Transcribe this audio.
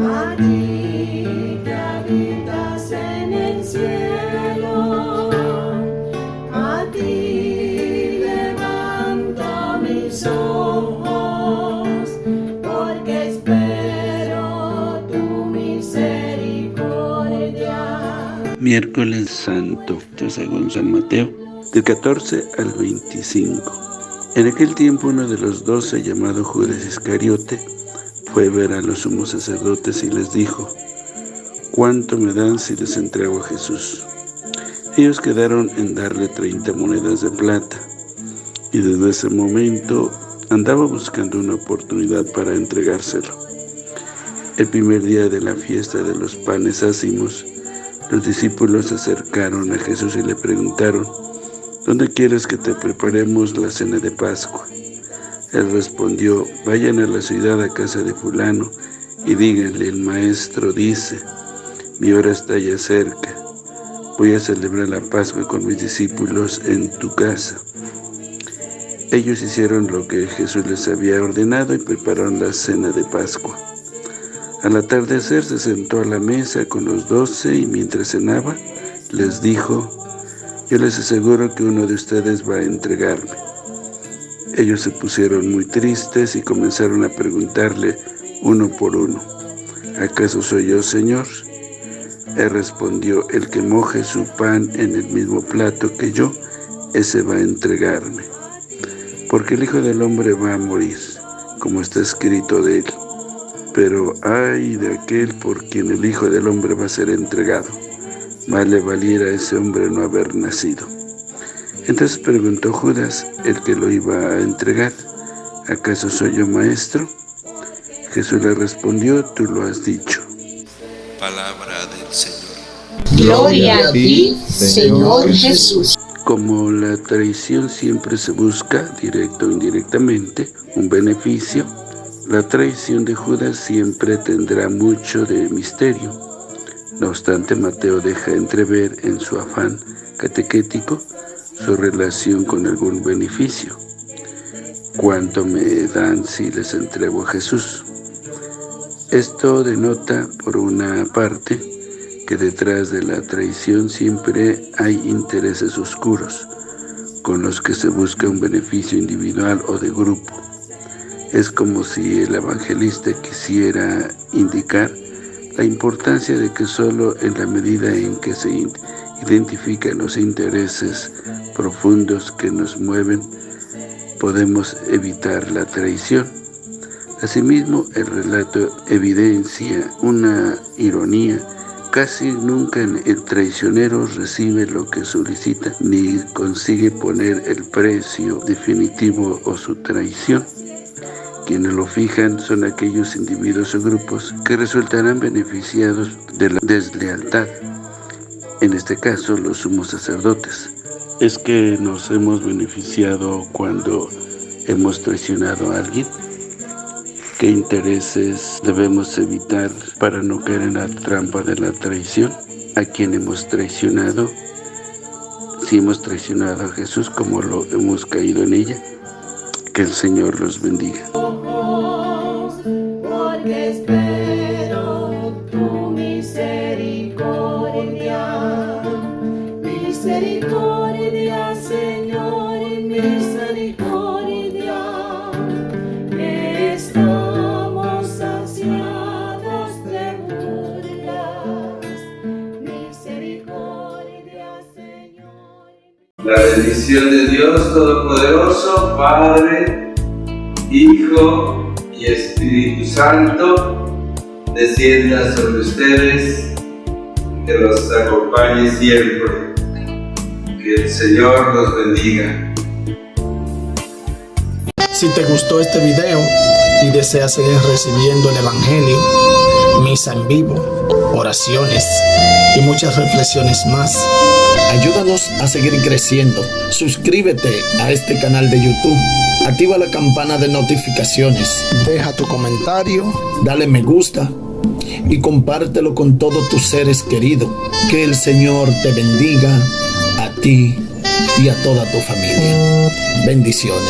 a ti que habitas en el cielo, a ti levanto mis ojos, porque espero tu misericordia. Miércoles Santo, según San Mateo, del 14 al 25. En aquel tiempo uno de los doce, llamado Judas Iscariote, fue ver a los sumos sacerdotes y les dijo, ¿cuánto me dan si les entrego a Jesús? Ellos quedaron en darle 30 monedas de plata, y desde ese momento andaba buscando una oportunidad para entregárselo. El primer día de la fiesta de los panes ácimos, los discípulos se acercaron a Jesús y le preguntaron, ¿Dónde quieres que te preparemos la cena de Pascua? Él respondió, vayan a la ciudad a casa de fulano y díganle, el maestro dice, mi hora está ya cerca, voy a celebrar la Pascua con mis discípulos en tu casa. Ellos hicieron lo que Jesús les había ordenado y prepararon la cena de Pascua. Al atardecer se sentó a la mesa con los doce y mientras cenaba, les dijo, yo les aseguro que uno de ustedes va a entregarme. Ellos se pusieron muy tristes y comenzaron a preguntarle uno por uno, ¿acaso soy yo, Señor? Él respondió, el que moje su pan en el mismo plato que yo, ese va a entregarme. Porque el Hijo del Hombre va a morir, como está escrito de él pero ay de aquel por quien el Hijo del Hombre va a ser entregado. Más le valiera a ese hombre no haber nacido. Entonces preguntó Judas, el que lo iba a entregar, ¿acaso soy yo maestro? Jesús le respondió, tú lo has dicho. Palabra del Señor. Gloria a ti, Señor Jesús. Como la traición siempre se busca, directo o indirectamente, un beneficio, la traición de Judas siempre tendrá mucho de misterio. No obstante, Mateo deja entrever en su afán catequético su relación con algún beneficio. ¿Cuánto me dan si les entrego a Jesús? Esto denota, por una parte, que detrás de la traición siempre hay intereses oscuros, con los que se busca un beneficio individual o de grupo. Es como si el evangelista quisiera indicar la importancia de que solo en la medida en que se identifican los intereses profundos que nos mueven, podemos evitar la traición. Asimismo, el relato evidencia una ironía. Casi nunca el traicionero recibe lo que solicita ni consigue poner el precio definitivo o su traición. Quienes lo fijan son aquellos individuos o grupos que resultarán beneficiados de la deslealtad, en este caso los sumos sacerdotes. ¿Es que nos hemos beneficiado cuando hemos traicionado a alguien? ¿Qué intereses debemos evitar para no caer en la trampa de la traición? ¿A quién hemos traicionado? Si hemos traicionado a Jesús como lo hemos caído en ella, que el Señor los bendiga. Bendición de Dios Todopoderoso, Padre, Hijo y Espíritu Santo, descienda sobre ustedes, que los acompañe siempre. Que el Señor los bendiga. Si te gustó este video y deseas seguir recibiendo el Evangelio, misa en vivo, oraciones y muchas reflexiones más, ayúdanos a seguir creciendo. Suscríbete a este canal de YouTube, activa la campana de notificaciones, deja tu comentario, dale me gusta y compártelo con todos tus seres queridos. Que el Señor te bendiga a ti y a toda tu familia. Bendiciones.